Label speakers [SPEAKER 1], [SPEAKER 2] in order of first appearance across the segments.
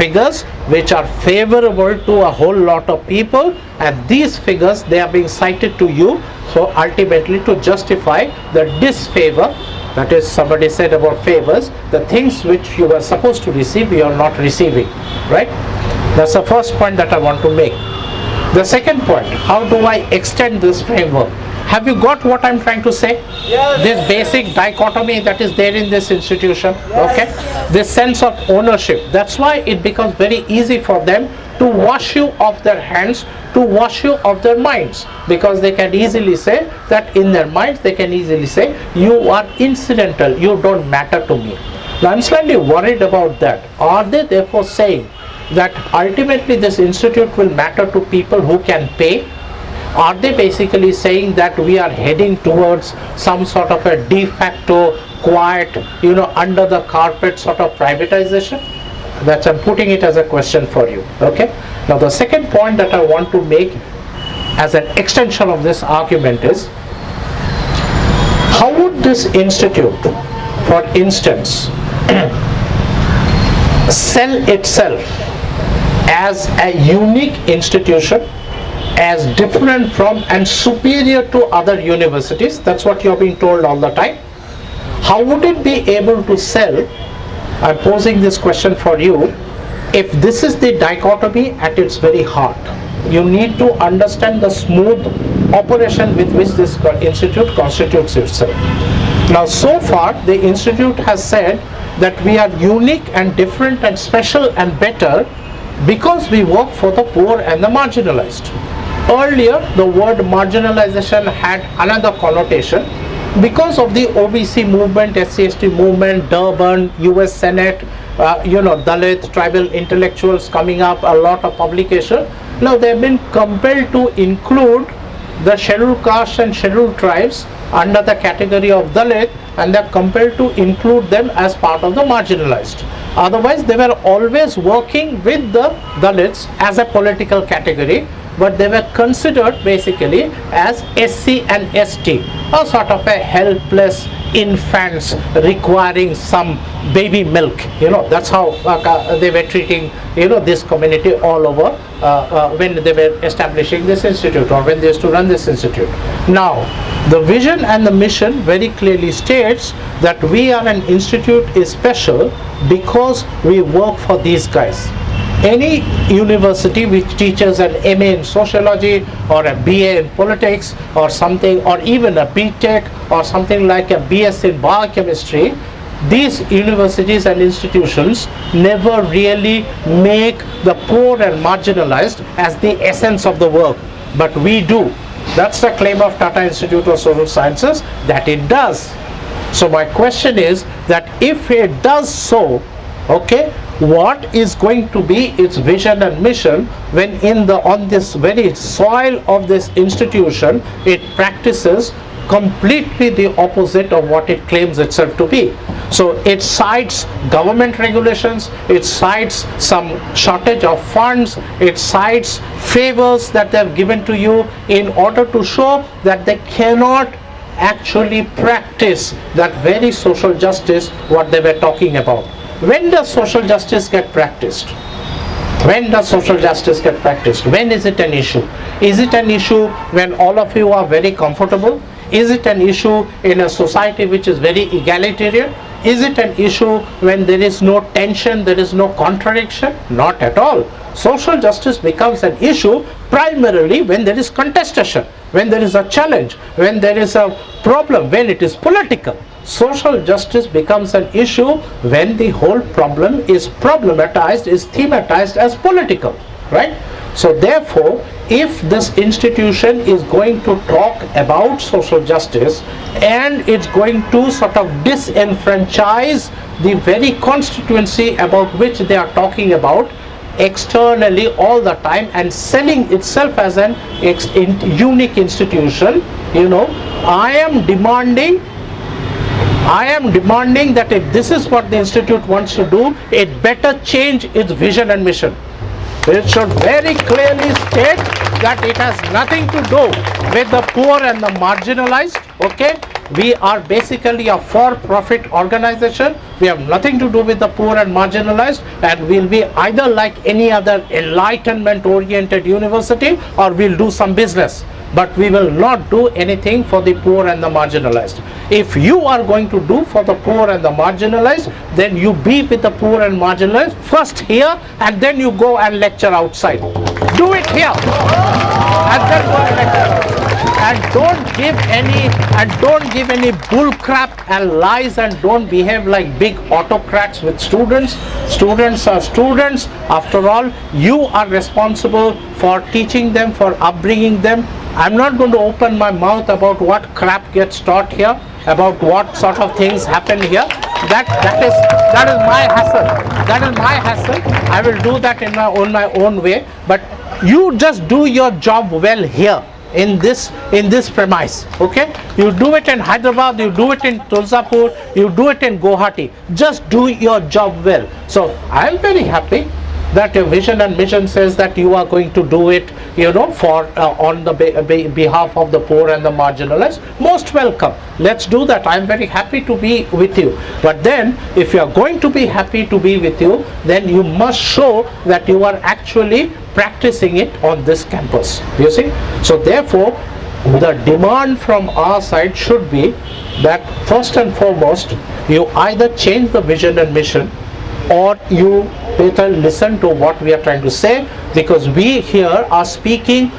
[SPEAKER 1] figures which are favorable to a whole lot of people and these figures they are being cited to you so ultimately to justify the disfavor that is somebody said about favors the things which you were supposed to receive you are not receiving right? That's the first point that I want to make. The second point how do I extend this framework have you got what I'm trying to say?
[SPEAKER 2] Yes.
[SPEAKER 1] This basic dichotomy that is there in this institution, yes. okay? This sense of ownership. That's why it becomes very easy for them to wash you off their hands, to wash you off their minds. Because they can easily say that in their minds, they can easily say, you are incidental, you don't matter to me. Now I'm slightly worried about that. Are they therefore saying that ultimately this institute will matter to people who can pay are they basically saying that we are heading towards some sort of a de facto quiet you know under the carpet sort of privatization? That's i'm putting it as a question for you okay? Now the second point that i want to make as an extension of this argument is how would this institute for instance sell itself as a unique institution as different from and superior to other universities. That's what you're being told all the time. How would it be able to sell? I'm posing this question for you. If this is the dichotomy at its very heart you need to understand the smooth operation with which this institute constitutes itself. Now so far the institute has said that we are unique and different and special and better because we work for the poor and the marginalized Earlier, the word marginalization had another connotation because of the OBC movement, SCST movement, Durban, US Senate, uh, you know, Dalit, tribal intellectuals coming up, a lot of publication. Now they have been compelled to include the scheduled castes and scheduled tribes under the category of Dalit and they are compelled to include them as part of the marginalized. Otherwise, they were always working with the Dalits as a political category but they were considered basically as SC and ST, a sort of a helpless infants requiring some baby milk. You know, that's how uh, they were treating, you know, this community all over uh, uh, when they were establishing this institute or when they used to run this institute. Now, the vision and the mission very clearly states that we are an institute is special because we work for these guys any university which teaches an MA in sociology or a BA in politics or something or even a BTech or something like a BS in biochemistry these universities and institutions never really make the poor and marginalized as the essence of the work. But we do. That's the claim of Tata Institute of Social Sciences that it does. So my question is that if it does so okay what is going to be its vision and mission when in the on this very soil of this institution it practices completely the opposite of what it claims itself to be. So it cites government regulations it cites some shortage of funds it cites favors that they have given to you in order to show that they cannot actually practice that very social justice what they were talking about when does social justice get practiced? When does social justice get practiced? When is it an issue? Is it an issue when all of you are very comfortable? Is it an issue in a society which is very egalitarian? Is it an issue when there is no tension, there is no contradiction? Not at all. Social justice becomes an issue primarily when there is contestation, when there is a challenge, when there is a problem, when it is political social justice becomes an issue when the whole problem is problematized, is thematized as political, right? So therefore, if this institution is going to talk about social justice and it's going to sort of disenfranchise the very constituency about which they are talking about externally all the time and selling itself as an unique institution, you know, I am demanding I am demanding that if this is what the institute wants to do, it better change its vision and mission. It should very clearly state that it has nothing to do with the poor and the marginalized, okay? we are basically a for-profit organization. We have nothing to do with the poor and marginalized and we'll be either like any other enlightenment oriented university or we'll do some business but we will not do anything for the poor and the marginalized. If you are going to do for the poor and the marginalized, then you be with the poor and marginalized first here and then you go and lecture outside. Do it here and then go and lecture. And don't give any and don't give any bull crap and lies and don't behave like big autocrats with students. Students are students. After all, you are responsible for teaching them, for upbringing them, I'm not going to open my mouth about what crap gets taught here, about what sort of things happen here. That that is that is my hassle. That is my hassle. I will do that in my own my own way. But you just do your job well here in this in this premise okay? You do it in hyderabad you do it in tuljapur you do it in guwahati. Just do your job well. So i am very happy that your vision and mission says that you are going to do it you know for uh, on the be be behalf of the poor and the marginalized. Most welcome. Let's do that. I'm very happy to be with you. But then if you are going to be happy to be with you then you must show that you are actually practicing it on this campus. You see? So therefore the demand from our side should be that first and foremost you either change the vision and mission or you better listen to what we are trying to say because we here are speaking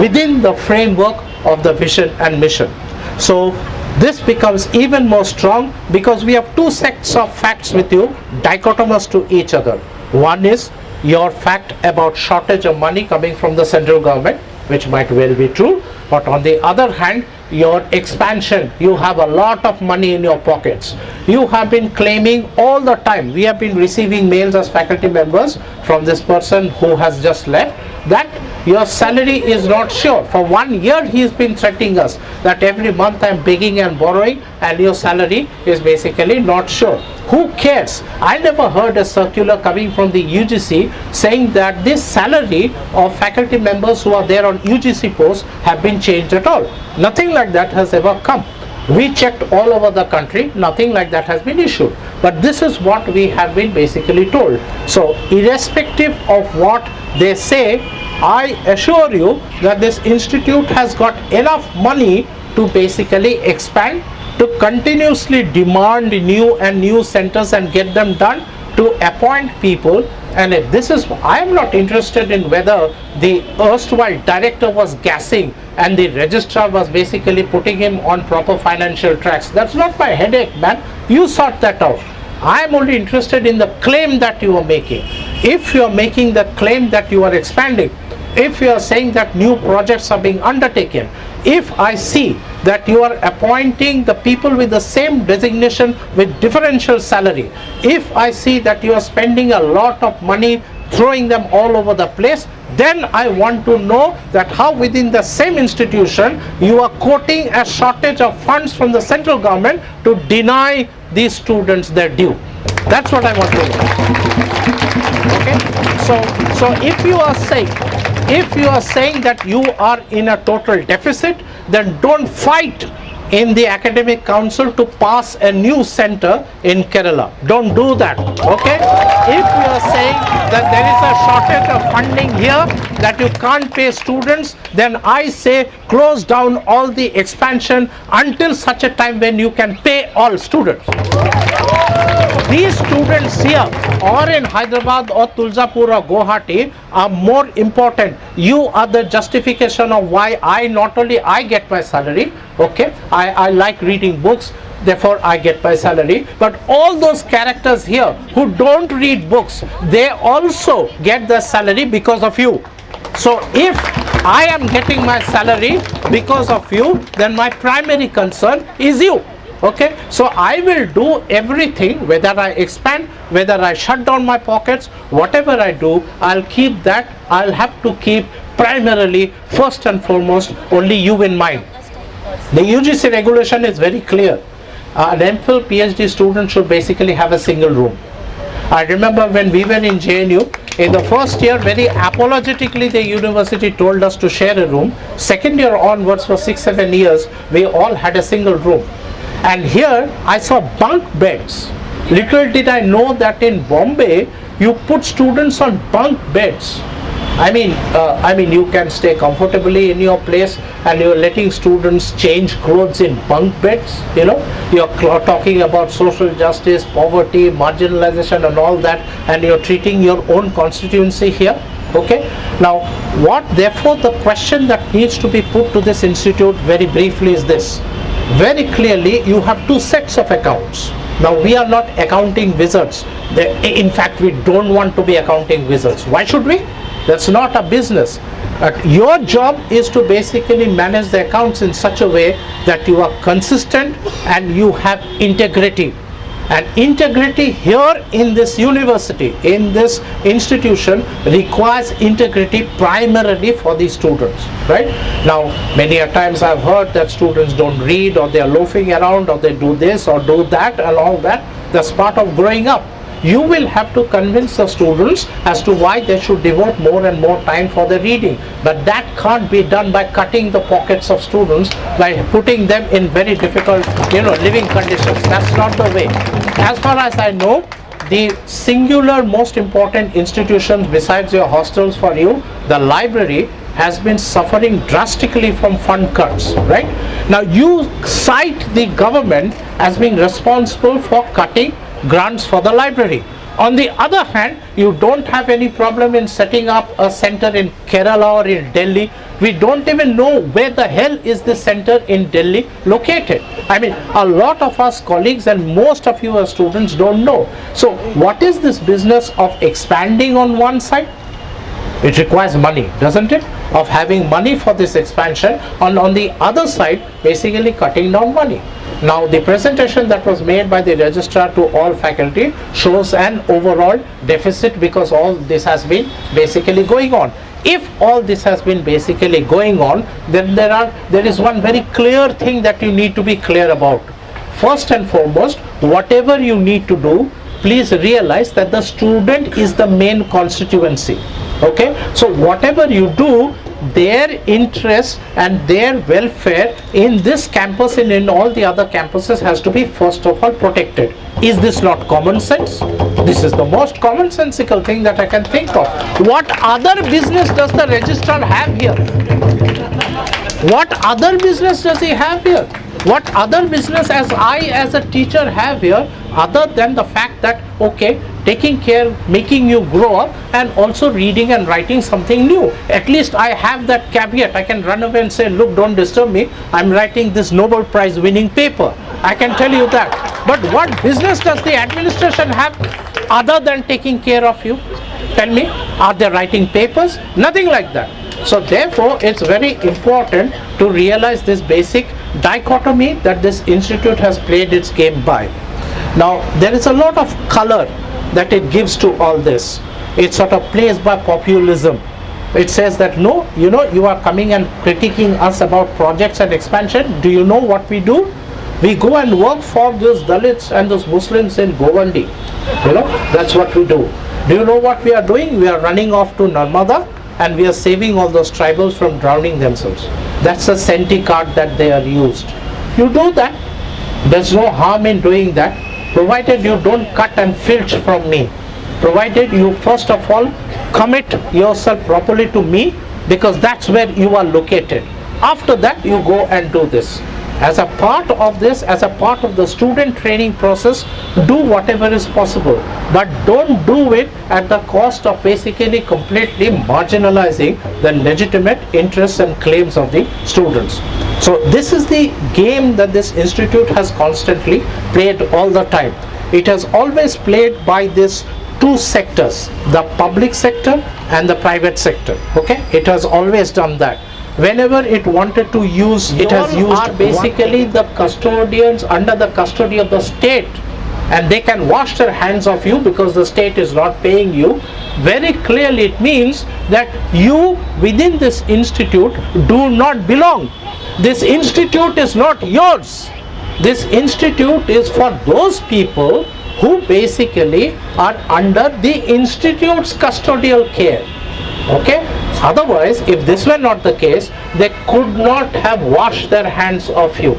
[SPEAKER 1] within the framework of the vision and mission. So this becomes even more strong because we have two sets of facts with you dichotomous to each other. One is your fact about shortage of money coming from the central government which might well be true but on the other hand your expansion you have a lot of money in your pockets. You have been claiming all the time we have been receiving mails as faculty members from this person who has just left that your salary is not sure. For one year he has been threatening us that every month i am begging and borrowing and your salary is basically not sure. Who cares? I never heard a circular coming from the ugc saying that this salary of faculty members who are there on ugc posts have been changed at all. Nothing like that has ever come we checked all over the country nothing like that has been issued. But this is what we have been basically told. So irrespective of what they say i assure you that this institute has got enough money to basically expand to continuously demand new and new centers and get them done to appoint people and if this is I am not interested in whether the erstwhile director was gassing and the registrar was basically putting him on proper financial tracks. That's not my headache man. You sort that out. I am only interested in the claim that you are making. If you are making the claim that you are expanding if you are saying that new projects are being undertaken if I see that you are appointing the people with the same designation with differential salary if I see that you are spending a lot of money throwing them all over the place then I want to know that how within the same institution you are quoting a shortage of funds from the central government to deny these students their due. That's what I want to know. Okay? So so if you are saying if you are saying that you are in a total deficit then don't fight in the academic council to pass a new center in Kerala. Don't do that, okay? If you are saying that there is a shortage of funding here, that you can't pay students, then I say close down all the expansion until such a time when you can pay all students these students here or in Hyderabad or Tuljapur or Guwahati are more important. You are the justification of why I not only I get my salary, okay, I, I like reading books, therefore I get my salary, but all those characters here who don't read books, they also get the salary because of you. So if I am getting my salary because of you, then my primary concern is you okay? So i will do everything whether i expand whether i shut down my pockets whatever i do i'll keep that i'll have to keep primarily first and foremost only you in mind. The ugc regulation is very clear. Uh, an mphil phd student should basically have a single room. I remember when we were in JNU, in the first year, very apologetically, the university told us to share a room. Second year onwards, for six, seven years, we all had a single room and here I saw bunk beds. Little did I know that in Bombay you put students on bunk beds. I mean, uh, I mean, you can stay comfortably in your place, and you're letting students change clothes in bunk beds. You know, you're talking about social justice, poverty, marginalization, and all that, and you're treating your own constituency here. Okay. Now, what therefore the question that needs to be put to this institute very briefly is this: very clearly, you have two sets of accounts. Now, we are not accounting wizards. In fact, we don't want to be accounting wizards. Why should we? That's not a business. Uh, your job is to basically manage the accounts in such a way that you are consistent and you have integrity. And integrity here in this university, in this institution requires integrity primarily for the students, right? Now, many a times I've heard that students don't read or they're loafing around or they do this or do that and all that. That's part of growing up you will have to convince the students as to why they should devote more and more time for the reading. But that can't be done by cutting the pockets of students, by putting them in very difficult, you know, living conditions. That's not the way. As far as I know, the singular most important institution besides your hostels for you, the library, has been suffering drastically from fund cuts, right? Now you cite the government as being responsible for cutting grants for the library. On the other hand, you don't have any problem in setting up a center in Kerala or in Delhi. We don't even know where the hell is the center in Delhi located. I mean, a lot of us colleagues and most of you as students don't know. So what is this business of expanding on one side? It requires money, doesn't it? Of having money for this expansion and on the other side, basically cutting down money. Now the presentation that was made by the registrar to all faculty shows an overall deficit because all this has been basically going on. If all this has been basically going on, then there are there is one very clear thing that you need to be clear about. First and foremost, whatever you need to do, please realize that the student is the main constituency okay so whatever you do their interest and their welfare in this campus and in all the other campuses has to be first of all protected. Is this not common sense? This is the most commonsensical thing that i can think of. What other business does the registrar have here? What other business does he have here? What other business as i as a teacher have here other than the fact that okay taking care making you grow up and also reading and writing something new. At least i have that caveat. I can run away and say look don't disturb me. I'm writing this nobel prize winning paper. I can tell you that. But what business does the administration have other than taking care of you? Tell me are they writing papers? Nothing like that. So therefore it's very important to realize this basic dichotomy that this institute has played its game by now there is a lot of color that it gives to all this. It sort of plays by populism. It says that no, you know, you are coming and critiquing us about projects and expansion. Do you know what we do? We go and work for those Dalits and those Muslims in Govandi. You know, that's what we do. Do you know what we are doing? We are running off to Narmada and we are saving all those tribals from drowning themselves. That's a senti card that they are used. You do that. There's no harm in doing that provided you don't cut and filch from me. Provided you first of all commit yourself properly to me because that's where you are located. After that you go and do this as a part of this as a part of the student training process do whatever is possible. But don't do it at the cost of basically completely marginalizing the legitimate interests and claims of the students. So this is the game that this institute has constantly played all the time. It has always played by this two sectors the public sector and the private sector. Okay? It has always done that whenever it wanted to use it has used are basically the custodians under the custody of the state. And they can wash their hands of you because the state is not paying you. Very clearly it means that you within this institute do not belong. This institute is not yours. This institute is for those people who basically are under the institute's custodial care. Okay otherwise if this were not the case they could not have washed their hands of you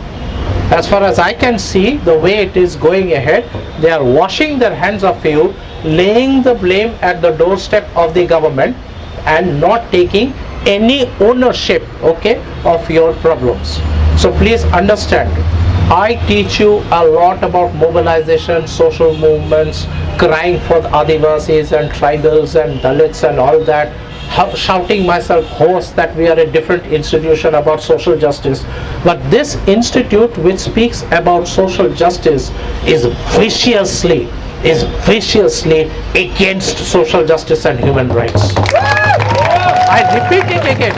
[SPEAKER 1] as far as I can see, the way it is going ahead, they are washing their hands of you, laying the blame at the doorstep of the government and not taking any ownership, okay, of your problems. So please understand, I teach you a lot about mobilization, social movements, crying for the Adivasis and tribals and Dalits and all that, shouting myself hoarse that we are a different institution about social justice. But this institute which speaks about social justice is viciously, is viciously against social justice and human rights. I repeat it again.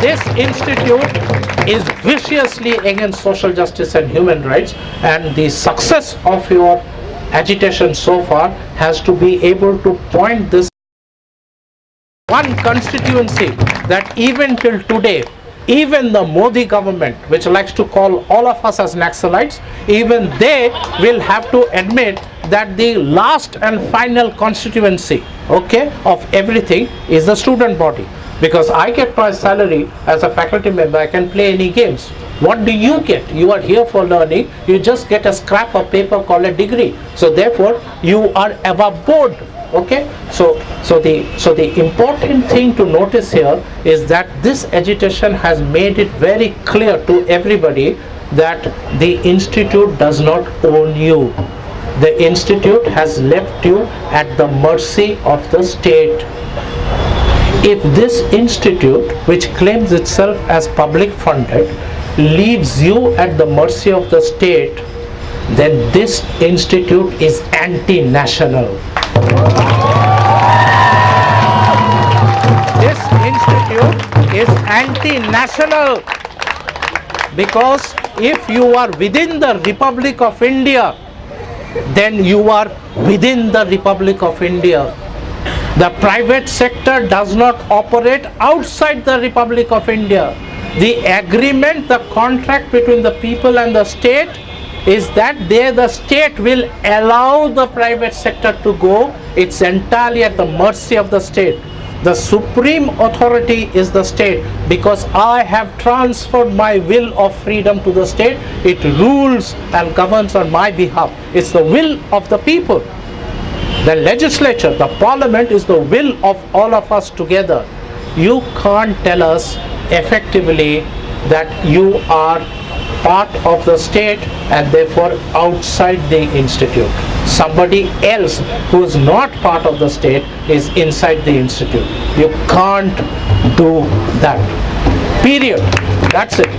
[SPEAKER 1] This institute is viciously against social justice and human rights and the success of your agitation so far has to be able to point this one constituency that even till today even the Modi government which likes to call all of us as Naxalites even they will have to admit that the last and final constituency okay of everything is the student body. Because I get my salary as a faculty member I can play any games. What do you get? You are here for learning. You just get a scrap of paper called a degree. So therefore you are above board okay? So so the so the important thing to notice here is that this agitation has made it very clear to everybody that the institute does not own you. The institute has left you at the mercy of the state. If this institute which claims itself as public funded leaves you at the mercy of the state then this institute is anti-national this institute is anti-national because if you are within the Republic of India then you are within the Republic of India the private sector does not operate outside the Republic of India. The agreement, the contract between the people and the state is that there the state will allow the private sector to go. It's entirely at the mercy of the state. The supreme authority is the state because I have transferred my will of freedom to the state. It rules and governs on my behalf. It's the will of the people. The legislature, the parliament is the will of all of us together. You can't tell us effectively that you are part of the state and therefore outside the institute. Somebody else who is not part of the state is inside the institute. You can't do that. Period. That's it.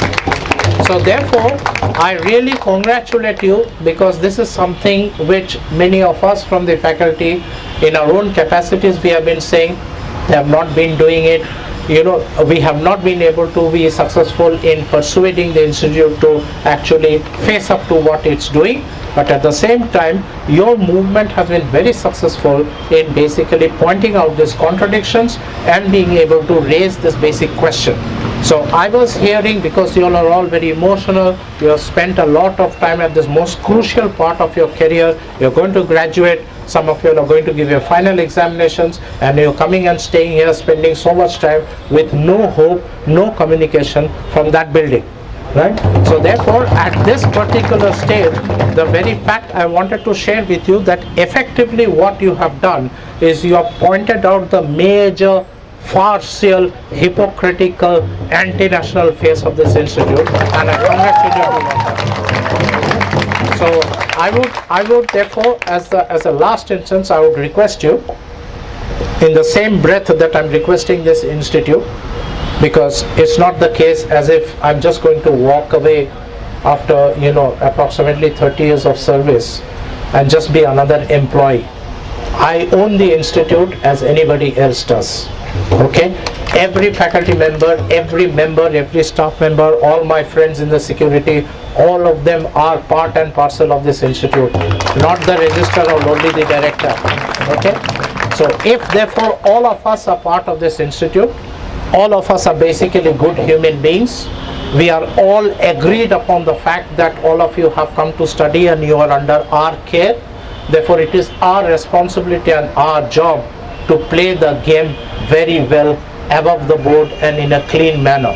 [SPEAKER 1] So therefore, I really congratulate you because this is something which many of us from the faculty in our own capacities we have been saying they have not been doing it you know we have not been able to be successful in persuading the institute to actually face up to what it's doing. But at the same time your movement has been very successful in basically pointing out these contradictions and being able to raise this basic question. So I was hearing because you all are all very emotional, you have spent a lot of time at this most crucial part of your career, you're going to graduate, some of you are going to give your final examinations and you're coming and staying here spending so much time with no hope, no communication from that building. Right? So therefore at this particular stage, the very fact I wanted to share with you that effectively what you have done is you have pointed out the major farcical, hypocritical, anti-national face of this institute and I congratulate you. So I would, I would therefore, as as a last instance, I would request you, in the same breath that I'm requesting this institute, because it's not the case as if I'm just going to walk away after you know approximately 30 years of service and just be another employee. I own the institute as anybody else does okay every faculty member every member every staff member all my friends in the security all of them are part and parcel of this institute. Not the registrar or only the director. Okay? So if therefore all of us are part of this institute all of us are basically good human beings we are all agreed upon the fact that all of you have come to study and you are under our care. Therefore it is our responsibility and our job to play the game very well above the board and in a clean manner.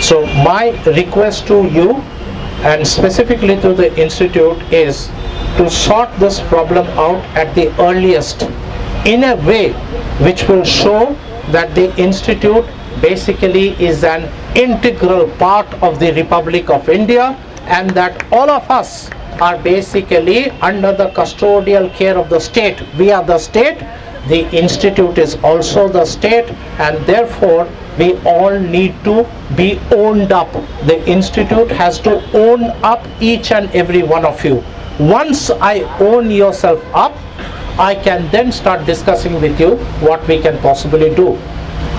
[SPEAKER 1] So my request to you and specifically to the institute is to sort this problem out at the earliest in a way which will show that the institute basically is an integral part of the Republic of India and that all of us are basically under the custodial care of the state. We are the state, the institute is also the state and therefore we all need to be owned up. The institute has to own up each and every one of you. Once I own yourself up, I can then start discussing with you what we can possibly do.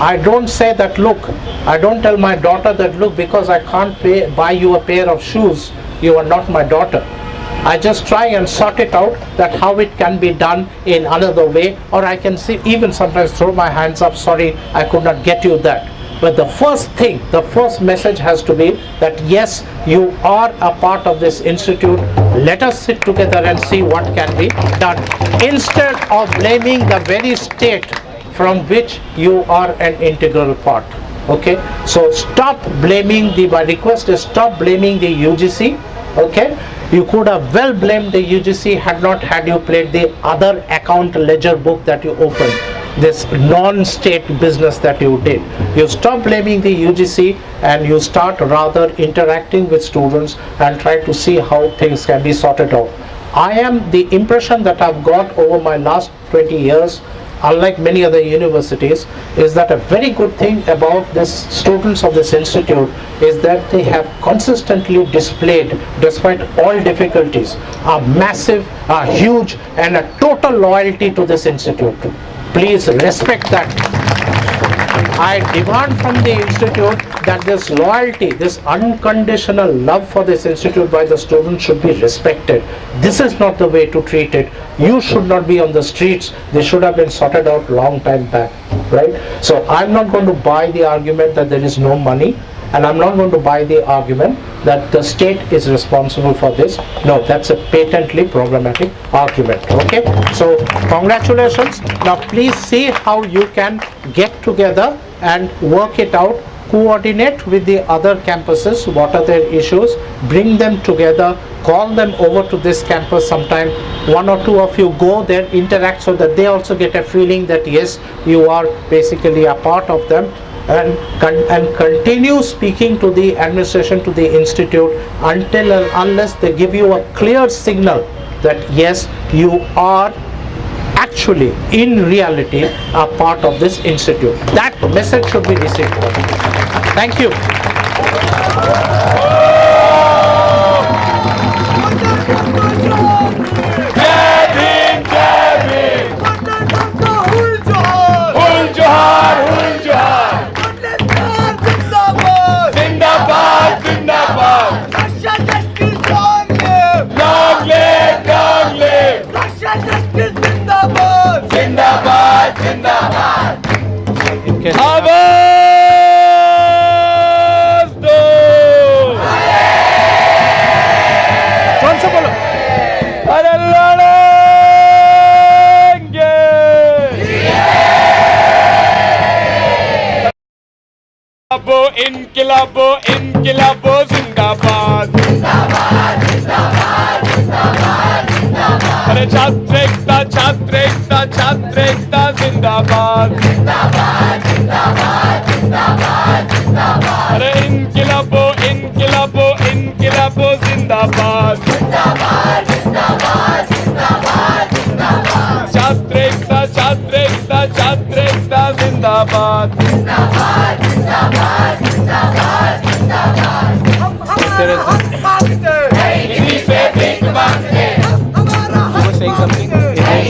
[SPEAKER 1] I don't say that look, I don't tell my daughter that look because I can't pay, buy you a pair of shoes, you are not my daughter. I just try and sort it out that how it can be done in another way or I can see even sometimes throw my hands up sorry I could not get you that. But the first thing the first message has to be that yes you are a part of this institute. Let us sit together and see what can be done. Instead of blaming the very state from which you are an integral part okay? So stop blaming the my request is stop blaming the UGC okay you could have well blamed the UGC had not had you played the other account ledger book that you opened this non-state business that you did. You stop blaming the UGC and you start rather interacting with students and try to see how things can be sorted out. I am the impression that I've got over my last 20 years unlike many other universities, is that a very good thing about this students of this institute is that they have consistently displayed, despite all difficulties, a massive, a huge and a total loyalty to this institute. Please respect that. I demand from the institute that this loyalty, this unconditional love for this institute by the students should be respected. This is not the way to treat it. You should not be on the streets. They should have been sorted out long time back, right? So I'm not going to buy the argument that there is no money and I'm not going to buy the argument that the state is responsible for this. No, that's a patently problematic argument. Okay, so congratulations. Now please see how you can get together and work it out coordinate with the other campuses what are their issues bring them together call them over to this campus sometime one or two of you go there interact so that they also get a feeling that yes you are basically a part of them and, and continue speaking to the administration, to the institute until and unless they give you a clear signal that yes, you are actually in reality a part of this institute. That message should be received. Thank you.
[SPEAKER 2] इनकलाबो इनकलाबो जिंदाबाद। अरे छात्र एकता छात्र एकता छात्र एकता जिंदाबाद। अरे इनकलाबो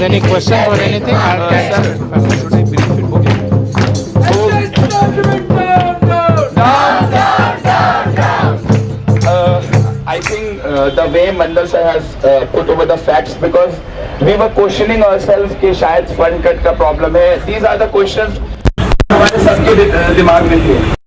[SPEAKER 1] any question or anything.
[SPEAKER 2] Uh, I think uh, the way Mandal sir has uh, put over the facts because we were questioning ourselves कि शायद fund cut का problem है. These are the questions हमारे सबके दि- दिमाग में थे.